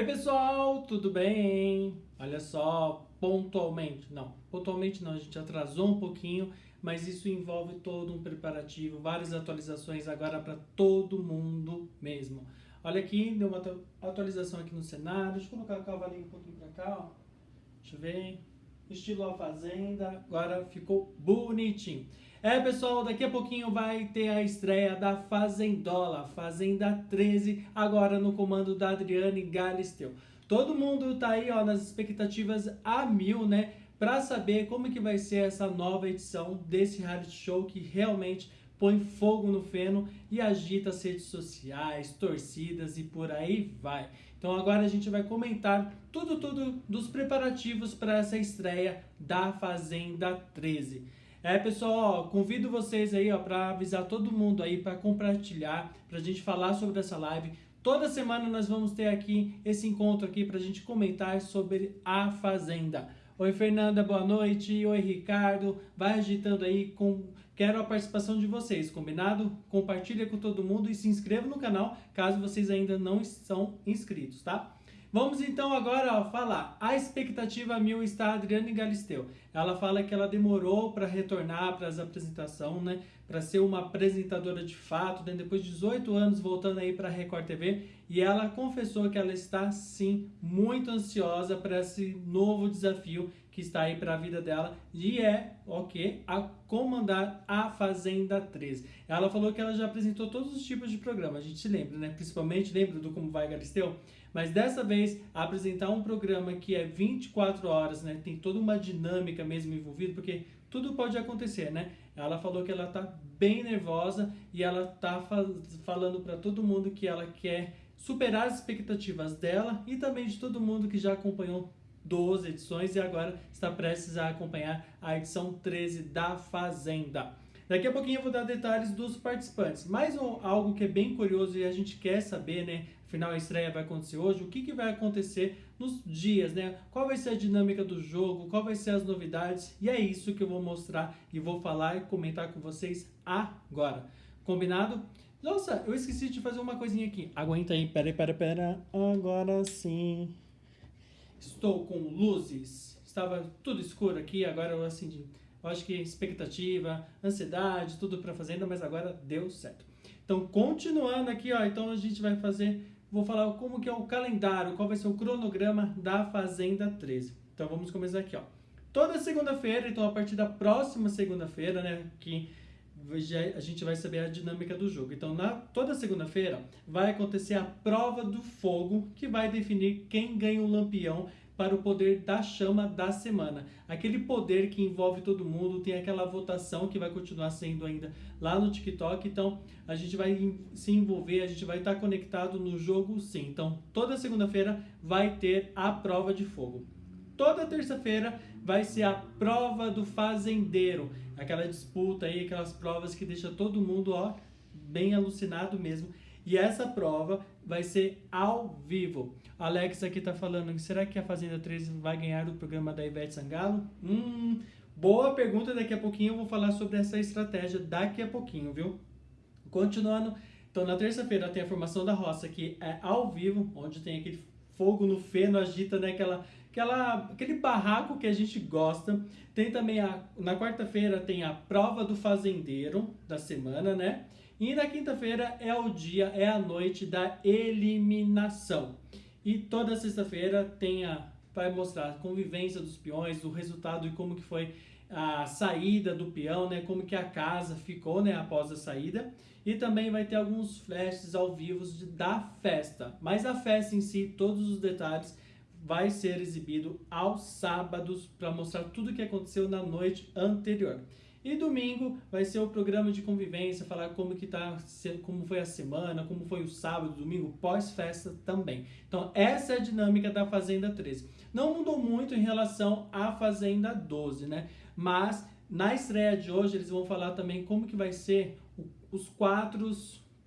Oi pessoal, tudo bem? Olha só, pontualmente, não, pontualmente não, a gente atrasou um pouquinho, mas isso envolve todo um preparativo, várias atualizações agora para todo mundo mesmo. Olha aqui, deu uma atualização aqui no cenário, deixa eu colocar o cavalinho um pouquinho para cá, ó. deixa eu ver, estilo a fazenda, agora ficou bonitinho. É, pessoal, daqui a pouquinho vai ter a estreia da Fazendola, Fazenda 13, agora no comando da Adriane Galisteu. Todo mundo tá aí, ó, nas expectativas a mil, né, para saber como que vai ser essa nova edição desse reality show que realmente põe fogo no feno e agita as redes sociais, torcidas e por aí vai. Então agora a gente vai comentar tudo, tudo dos preparativos para essa estreia da Fazenda 13. É, pessoal, ó, convido vocês aí, para avisar todo mundo aí, para compartilhar, para a gente falar sobre essa live. Toda semana nós vamos ter aqui esse encontro aqui para a gente comentar sobre a Fazenda. Oi, Fernanda, boa noite. Oi, Ricardo. Vai agitando aí, com... quero a participação de vocês, combinado? Compartilha com todo mundo e se inscreva no canal, caso vocês ainda não estão inscritos, tá? Vamos então agora falar. A expectativa mil está a Adriane Galisteu. Ela fala que ela demorou para retornar para as apresentações, né? Para ser uma apresentadora de fato, né? depois de 18 anos voltando aí para Record TV. E ela confessou que ela está sim muito ansiosa para esse novo desafio que está aí para a vida dela e é o que? A comandar a Fazenda 13. Ela falou que ela já apresentou todos os tipos de programa, a gente se lembra, né? Principalmente lembra do Como Vai Galisteu? Mas dessa vez, apresentar um programa que é 24 horas, né? Tem toda uma dinâmica mesmo envolvida, porque tudo pode acontecer, né? Ela falou que ela tá bem nervosa e ela tá falando para todo mundo que ela quer superar as expectativas dela e também de todo mundo que já acompanhou 12 edições e agora está prestes a acompanhar a edição 13 da Fazenda. Daqui a pouquinho eu vou dar detalhes dos participantes. Mais um, algo que é bem curioso e a gente quer saber, né? Afinal, a estreia vai acontecer hoje. O que, que vai acontecer nos dias, né? Qual vai ser a dinâmica do jogo? Qual vai ser as novidades? E é isso que eu vou mostrar e vou falar e comentar com vocês agora. Combinado? Nossa, eu esqueci de fazer uma coisinha aqui. Aguenta aí, pera, pera, pera. Agora sim. Estou com luzes. Estava tudo escuro aqui, agora eu acendi. Eu acho que expectativa, ansiedade, tudo para fazenda, mas agora deu certo. Então, continuando aqui, ó, então a gente vai fazer, vou falar como que é o calendário, qual vai ser o cronograma da Fazenda 13. Então, vamos começar aqui, ó. Toda segunda-feira, então a partir da próxima segunda-feira, né, que a gente vai saber a dinâmica do jogo. Então, na, toda segunda-feira vai acontecer a prova do fogo, que vai definir quem ganha o lampião para o poder da chama da semana. Aquele poder que envolve todo mundo, tem aquela votação que vai continuar sendo ainda lá no TikTok. Então, a gente vai se envolver, a gente vai estar conectado no jogo sim. Então, toda segunda-feira vai ter a prova de fogo. Toda terça-feira vai ser a prova do fazendeiro. Aquela disputa aí, aquelas provas que deixa todo mundo, ó, bem alucinado mesmo. E essa prova vai ser ao vivo. Alex aqui está falando, será que a Fazenda 13 vai ganhar o programa da Ivete Sangalo? Hum, boa pergunta, daqui a pouquinho eu vou falar sobre essa estratégia daqui a pouquinho, viu? Continuando, então na terça-feira tem a formação da roça, que é ao vivo, onde tem aquele fogo no feno, agita né, aquela, aquela, aquele barraco que a gente gosta. Tem também, a, na quarta-feira tem a prova do fazendeiro da semana, né? E na quinta-feira é o dia, é a noite da eliminação. E toda sexta-feira tem a, vai mostrar a convivência dos peões, o resultado e como que foi a saída do peão, né? Como que a casa ficou, né? Após a saída. E também vai ter alguns flashes ao vivo da festa. Mas a festa em si, todos os detalhes, vai ser exibido aos sábados para mostrar tudo o que aconteceu na noite anterior. E domingo vai ser o programa de convivência, falar como que tá, como foi a semana, como foi o sábado, domingo, pós-festa também. Então essa é a dinâmica da Fazenda 13. Não mudou muito em relação à Fazenda 12, né? Mas na estreia de hoje eles vão falar também como que vai ser os quatro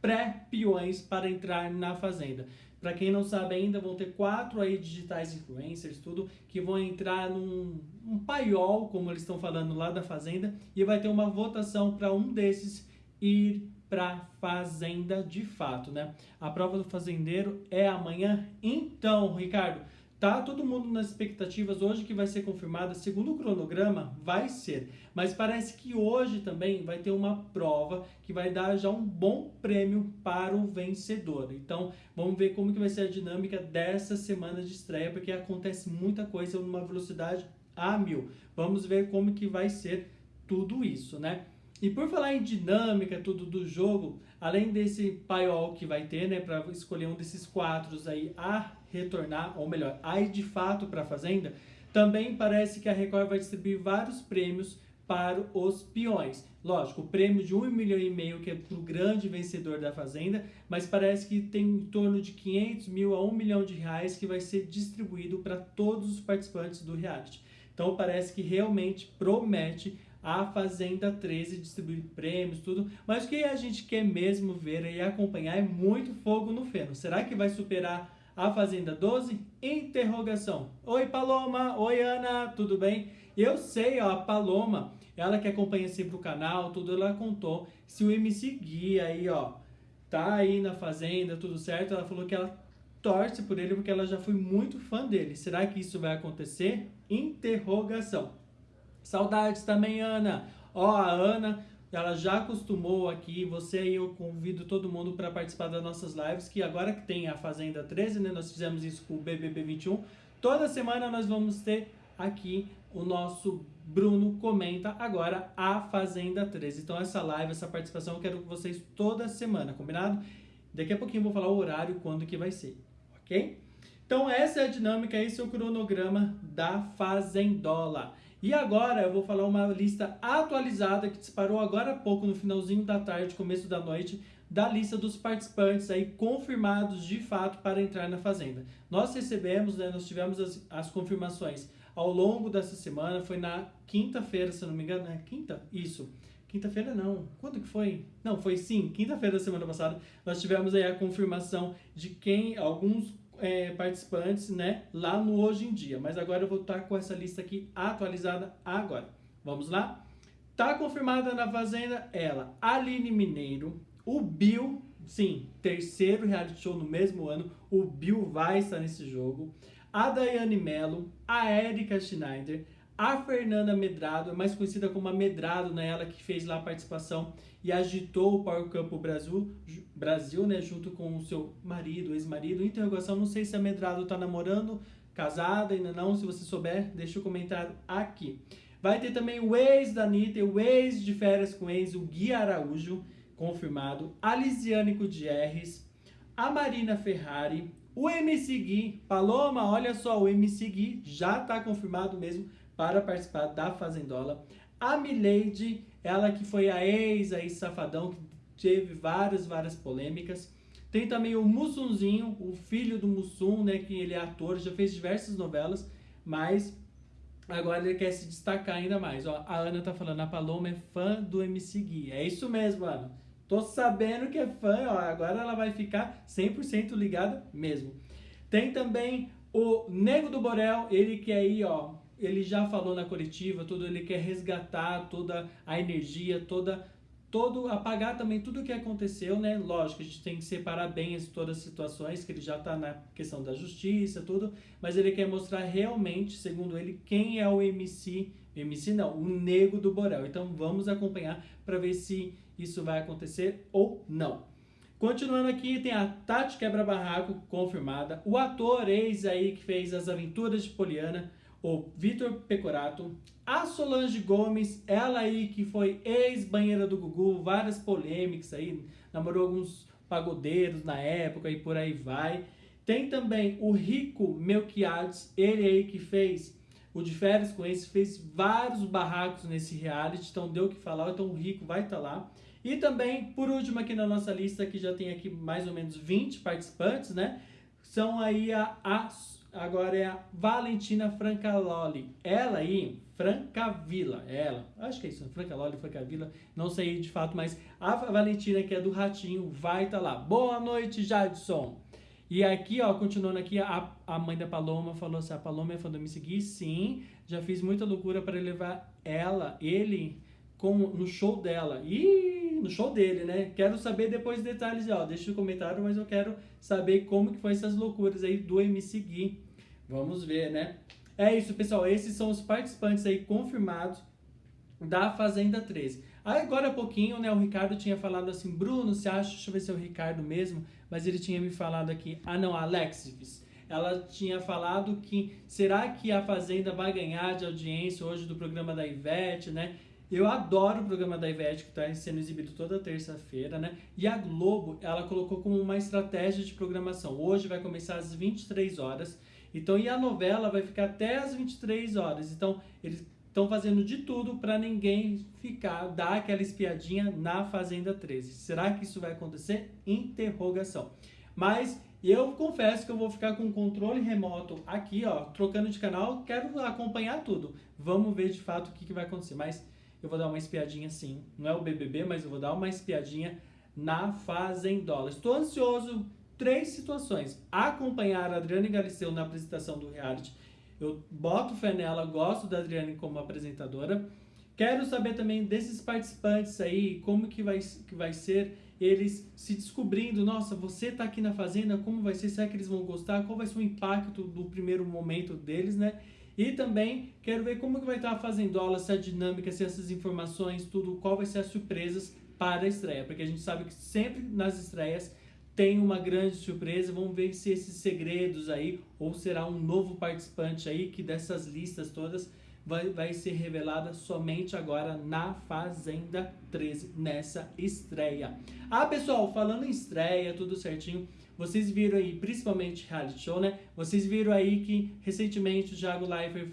pré-peões para entrar na Fazenda. Para quem não sabe ainda, vão ter quatro aí digitais influencers, tudo, que vão entrar num um paiol, como eles estão falando lá da Fazenda, e vai ter uma votação para um desses ir para fazenda de fato, né? A prova do fazendeiro é amanhã. Então, Ricardo, Tá todo mundo nas expectativas hoje que vai ser confirmada, segundo o cronograma, vai ser. Mas parece que hoje também vai ter uma prova que vai dar já um bom prêmio para o vencedor. Então, vamos ver como que vai ser a dinâmica dessa semana de estreia, porque acontece muita coisa numa velocidade a mil. Vamos ver como que vai ser tudo isso, né? E por falar em dinâmica, tudo do jogo, além desse paiol que vai ter, né, para escolher um desses quatro aí a retornar, ou melhor, a ir de fato para a Fazenda, também parece que a Record vai distribuir vários prêmios para os peões. Lógico, o prêmio de 1 milhão e meio que é para o grande vencedor da Fazenda, mas parece que tem em torno de 500 mil a 1 milhão de reais que vai ser distribuído para todos os participantes do reality. Então parece que realmente promete a Fazenda 13 distribuir prêmios, tudo. Mas o que a gente quer mesmo ver e acompanhar é muito fogo no feno. Será que vai superar a Fazenda 12? Interrogação. Oi, Paloma. Oi, Ana. Tudo bem? Eu sei, ó, a Paloma, ela que acompanha sempre o canal, tudo, ela contou. Se o MC Gui aí, ó, tá aí na Fazenda, tudo certo, ela falou que ela torce por ele porque ela já foi muito fã dele. Será que isso vai acontecer? Interrogação. Saudades também, Ana. Ó, a Ana ela já acostumou aqui, você aí eu convido todo mundo para participar das nossas lives, que agora que tem a Fazenda 13, né, nós fizemos isso com o BBB 21, toda semana nós vamos ter aqui o nosso Bruno comenta agora a Fazenda 13. Então essa live, essa participação eu quero com vocês toda semana, combinado? Daqui a pouquinho eu vou falar o horário, quando que vai ser, ok? Então essa é a dinâmica, esse é o cronograma da Fazendola. E agora eu vou falar uma lista atualizada que disparou agora há pouco, no finalzinho da tarde, começo da noite, da lista dos participantes aí confirmados de fato para entrar na Fazenda. Nós recebemos, né, nós tivemos as, as confirmações ao longo dessa semana, foi na quinta-feira, se não me engano, né? Quinta? Isso. Quinta-feira não. Quando que foi? Não, foi sim, quinta-feira da semana passada. Nós tivemos aí a confirmação de quem, alguns é, participantes né, lá no Hoje em Dia. Mas agora eu vou estar com essa lista aqui atualizada agora. Vamos lá? Tá confirmada na Fazenda ela, Aline Mineiro, o Bill, sim, terceiro reality show no mesmo ano, o Bill vai estar nesse jogo, a Daiane Mello, a Erika Schneider, a Fernanda Medrado, mais conhecida como a Medrado, né, ela que fez lá a participação e agitou o Power Campo Brasil, Brasil né, junto com o seu marido, ex-marido. Interrogação, não sei se a Medrado está namorando, casada, ainda não. Se você souber, deixa o comentário aqui. Vai ter também o ex da Anitta, o ex de férias com ex, o Gui Araújo, confirmado. A Lisiane Gutierrez, a Marina Ferrari, o MC Gui. Paloma, olha só, o MC Gui já está confirmado mesmo para participar da Fazendola. A Milady ela que foi a ex aí Safadão, que teve várias, várias polêmicas. Tem também o Mussunzinho, o filho do Mussum, né, que ele é ator, já fez diversas novelas, mas agora ele quer se destacar ainda mais. Ó, a Ana tá falando, a Paloma é fã do MC Gui. É isso mesmo, Ana. Tô sabendo que é fã, ó, agora ela vai ficar 100% ligada mesmo. Tem também o Nego do Borel, ele que aí, ó, ele já falou na coletiva, tudo ele quer resgatar toda a energia, toda todo apagar também tudo o que aconteceu, né? Lógico, a gente tem que separar bem as, todas as situações, que ele já está na questão da justiça, tudo, mas ele quer mostrar realmente, segundo ele, quem é o MC, MC não, o nego do Borel. Então vamos acompanhar para ver se isso vai acontecer ou não. Continuando aqui, tem a Tati Quebra-Barraco confirmada, o ator ex aí que fez as aventuras de Poliana, o Vitor Pecorato, a Solange Gomes, ela aí que foi ex-banheira do Gugu, várias polêmicas aí, namorou alguns pagodeiros na época e por aí vai. Tem também o Rico Melquiades, ele aí que fez o de férias com esse, fez vários barracos nesse reality, então deu o que falar, então o Rico vai estar tá lá. E também, por último aqui na nossa lista, que já tem aqui mais ou menos 20 participantes, né? São aí a, a Agora é a Valentina Francaloli. Ela aí, Francavila, ela. Acho que é isso, Francaloli, Francavila. Não sei de fato, mas a Valentina, que é do Ratinho, vai estar tá lá. Boa noite, Jadson. E aqui, ó, continuando aqui, a, a mãe da Paloma falou assim: a Paloma é fã do me seguir? Sim, já fiz muita loucura para levar ela, ele, com, no show dela. E no show dele, né? Quero saber depois detalhes, ó, deixa no comentário, mas eu quero saber como que foi essas loucuras aí do MC Gui. Vamos ver, né? É isso, pessoal, esses são os participantes aí confirmados da Fazenda 13. Aí agora há pouquinho, né, o Ricardo tinha falado assim, Bruno, você acha, deixa eu ver se é o Ricardo mesmo, mas ele tinha me falado aqui, ah não, Alexis, ela tinha falado que será que a Fazenda vai ganhar de audiência hoje do programa da Ivete, né? Eu adoro o programa da Ivete, que está sendo exibido toda terça-feira, né? E a Globo, ela colocou como uma estratégia de programação. Hoje vai começar às 23 horas. Então, e a novela vai ficar até às 23 horas. Então, eles estão fazendo de tudo para ninguém ficar, dar aquela espiadinha na Fazenda 13. Será que isso vai acontecer? Interrogação. Mas eu confesso que eu vou ficar com o controle remoto aqui, ó, trocando de canal, quero acompanhar tudo. Vamos ver de fato o que, que vai acontecer. Mas eu vou dar uma espiadinha sim. Não é o BBB, mas eu vou dar uma espiadinha na Fazendola. Estou ansioso. Três situações. Acompanhar a Adriane Galisteu na apresentação do reality. Eu boto fé nela, gosto da Adriane como apresentadora. Quero saber também desses participantes aí, como que vai, que vai ser eles se descobrindo, nossa, você está aqui na fazenda, como vai ser? Será que eles vão gostar? Qual vai ser o impacto do primeiro momento deles, né? E também quero ver como que vai estar a Fazendola, se a dinâmica, se essas informações, tudo, qual vai ser as surpresas para a estreia. Porque a gente sabe que sempre nas estreias tem uma grande surpresa. Vamos ver se esses segredos aí, ou será um novo participante aí, que dessas listas todas vai, vai ser revelada somente agora na Fazenda 13, nessa estreia. Ah, pessoal, falando em estreia, tudo certinho, vocês viram aí, principalmente reality show, né? Vocês viram aí que recentemente o Thiago Leifert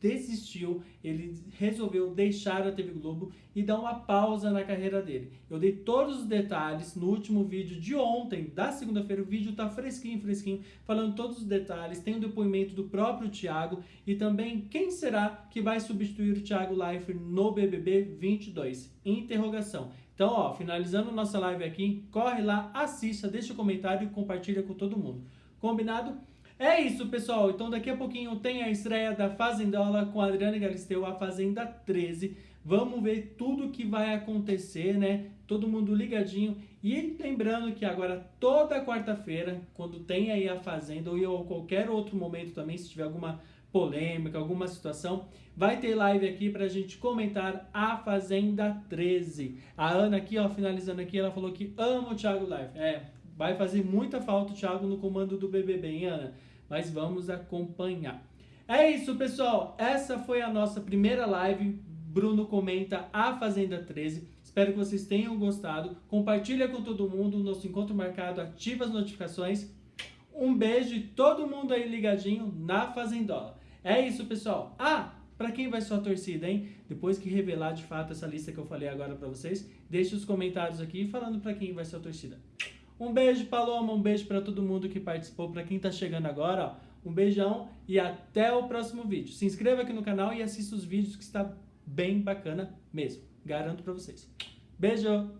desistiu, ele resolveu deixar a TV Globo e dar uma pausa na carreira dele. Eu dei todos os detalhes no último vídeo de ontem, da segunda-feira, o vídeo tá fresquinho, fresquinho, falando todos os detalhes, tem o depoimento do próprio Thiago e também quem será que vai substituir o Thiago Leifert no BBB 22? Interrogação. Então, ó, finalizando nossa live aqui, corre lá, assista, deixa o um comentário e compartilha com todo mundo. Combinado? É isso, pessoal. Então daqui a pouquinho tem a estreia da Fazendola com a Adriana Galisteu, a Fazenda 13. Vamos ver tudo que vai acontecer, né? Todo mundo ligadinho. E lembrando que agora toda quarta-feira, quando tem aí a Fazenda, ou qualquer outro momento também, se tiver alguma polêmica, alguma situação, vai ter live aqui pra gente comentar a Fazenda 13. A Ana aqui, ó, finalizando aqui, ela falou que ama o Thiago Live. É, vai fazer muita falta o Thiago no comando do BBB, hein, Ana? mas vamos acompanhar. É isso, pessoal. Essa foi a nossa primeira live. Bruno comenta a Fazenda 13. Espero que vocês tenham gostado. Compartilha com todo mundo. Nosso encontro marcado. Ativa as notificações. Um beijo e todo mundo aí ligadinho na Fazendola. É isso, pessoal. Ah, para quem vai sua torcida, hein? Depois que revelar de fato essa lista que eu falei agora para vocês, deixe os comentários aqui falando para quem vai sua torcida. Um beijo, Paloma, um beijo para todo mundo que participou, para quem está chegando agora, ó, um beijão e até o próximo vídeo. Se inscreva aqui no canal e assista os vídeos que está bem bacana mesmo. Garanto para vocês. Beijo!